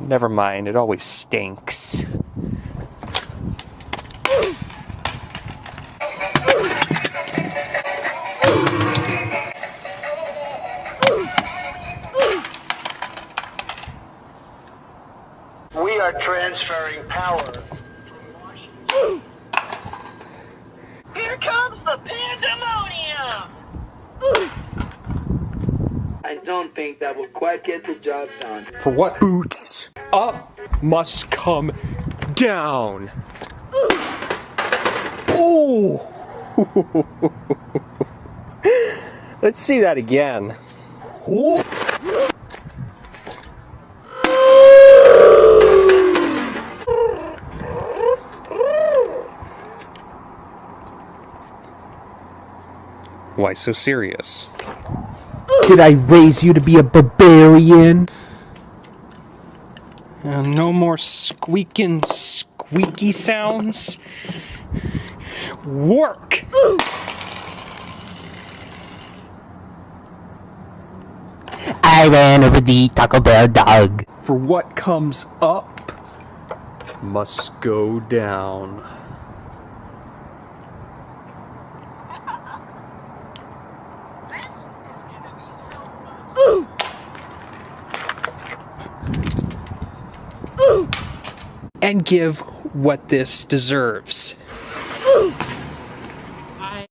Never mind, it always stinks. We are transferring power from Washington. Here comes the pandemonium! I don't think that will quite get the job done. For what boots up must come down. Oh! Let's see that again. Oh. Why so serious? Did I raise you to be a barbarian? Uh, no more squeaking, squeaky sounds. Work! I ran over the Taco Bell dog. For what comes up must go down. and give what this deserves.